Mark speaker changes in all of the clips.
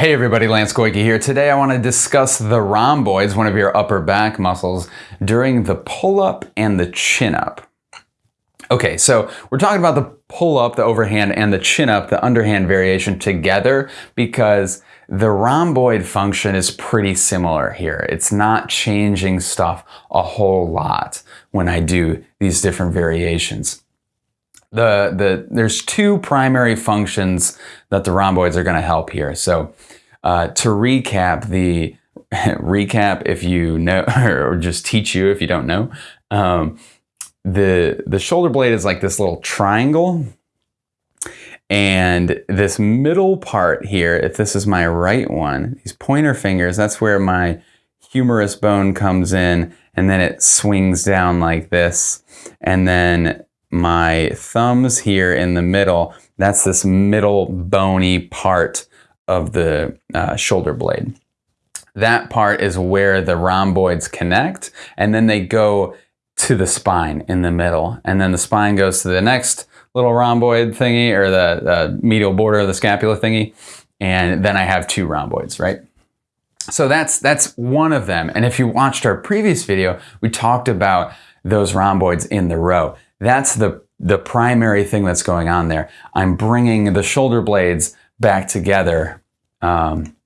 Speaker 1: Hey everybody, Lance Goyke here. Today I want to discuss the rhomboids, one of your upper back muscles, during the pull-up and the chin-up. Okay, so we're talking about the pull-up, the overhand, and the chin-up, the underhand variation together because the rhomboid function is pretty similar here. It's not changing stuff a whole lot when I do these different variations the, the, there's two primary functions that the rhomboids are going to help here. So uh, to recap the recap if you know or just teach you if you don't know um, the the shoulder blade is like this little triangle and this middle part here if this is my right one these pointer fingers that's where my humerus bone comes in and then it swings down like this and then my thumbs here in the middle, that's this middle bony part of the uh, shoulder blade. That part is where the rhomboids connect and then they go to the spine in the middle. And then the spine goes to the next little rhomboid thingy or the uh, medial border of the scapula thingy. And then I have two rhomboids, right? So that's, that's one of them. And if you watched our previous video, we talked about those rhomboids in the row. That's the, the primary thing that's going on there. I'm bringing the shoulder blades back together. Um,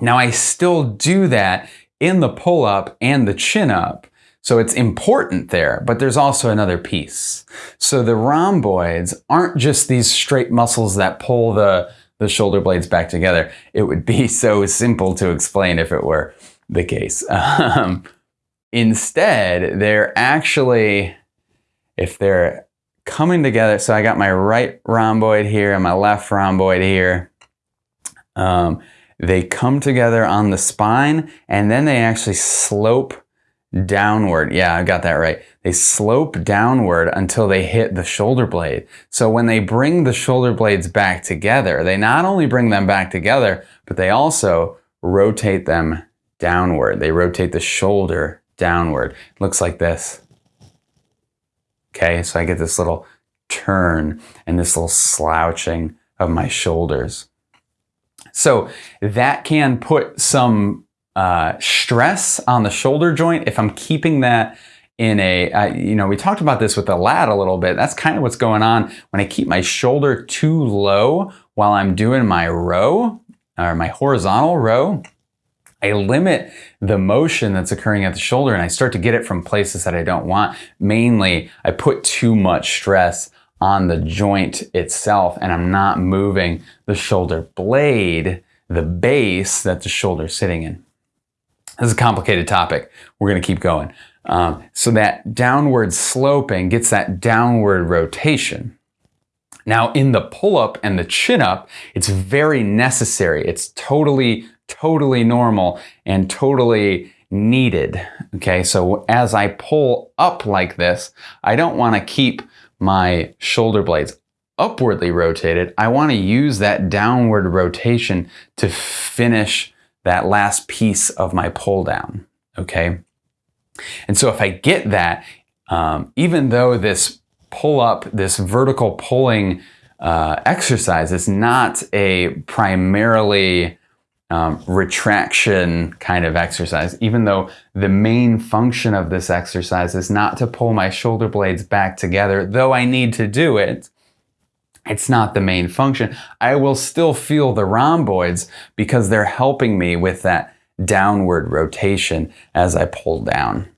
Speaker 1: now I still do that in the pull up and the chin up. So it's important there, but there's also another piece. So the rhomboids aren't just these straight muscles that pull the, the shoulder blades back together. It would be so simple to explain if it were the case. Um, instead, they're actually if they're coming together, so I got my right rhomboid here and my left rhomboid here, um, they come together on the spine and then they actually slope downward. Yeah, I got that right. They slope downward until they hit the shoulder blade. So when they bring the shoulder blades back together, they not only bring them back together, but they also rotate them downward. They rotate the shoulder downward. It looks like this. Okay, so I get this little turn and this little slouching of my shoulders. So that can put some uh, stress on the shoulder joint if I'm keeping that in a, uh, you know, we talked about this with the lat a little bit. That's kind of what's going on when I keep my shoulder too low while I'm doing my row or my horizontal row. I limit the motion that's occurring at the shoulder and I start to get it from places that I don't want. Mainly, I put too much stress on the joint itself and I'm not moving the shoulder blade, the base that the shoulder is sitting in. This is a complicated topic. We're going to keep going. Um, so that downward sloping gets that downward rotation. Now in the pull-up and the chin-up, it's very necessary. It's totally totally normal and totally needed. Okay, so as I pull up like this, I don't want to keep my shoulder blades upwardly rotated. I want to use that downward rotation to finish that last piece of my pull down. Okay, and so if I get that, um, even though this pull up, this vertical pulling uh, exercise is not a primarily um, retraction kind of exercise, even though the main function of this exercise is not to pull my shoulder blades back together, though I need to do it, it's not the main function. I will still feel the rhomboids because they're helping me with that downward rotation as I pull down.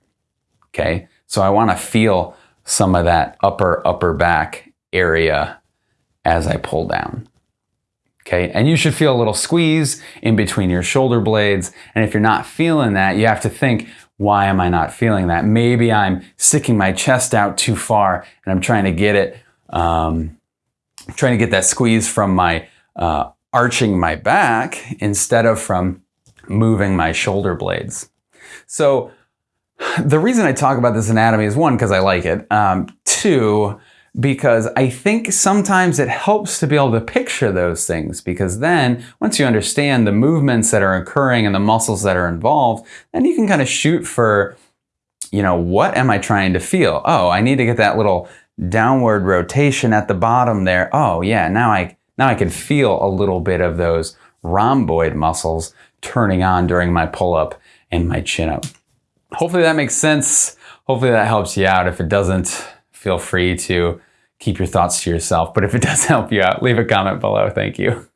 Speaker 1: Okay, so I want to feel some of that upper, upper back area as I pull down. Okay, and you should feel a little squeeze in between your shoulder blades. And if you're not feeling that, you have to think, why am I not feeling that? Maybe I'm sticking my chest out too far and I'm trying to get it, um, trying to get that squeeze from my uh, arching my back instead of from moving my shoulder blades. So the reason I talk about this anatomy is one, because I like it. Um, two, because I think sometimes it helps to be able to picture those things because then once you understand the movements that are occurring and the muscles that are involved, then you can kind of shoot for, you know, what am I trying to feel? Oh, I need to get that little downward rotation at the bottom there. Oh yeah, now I, now I can feel a little bit of those rhomboid muscles turning on during my pull up and my chin up. Hopefully that makes sense. Hopefully that helps you out. If it doesn't, feel free to keep your thoughts to yourself. But if it does help you out, leave a comment below. Thank you.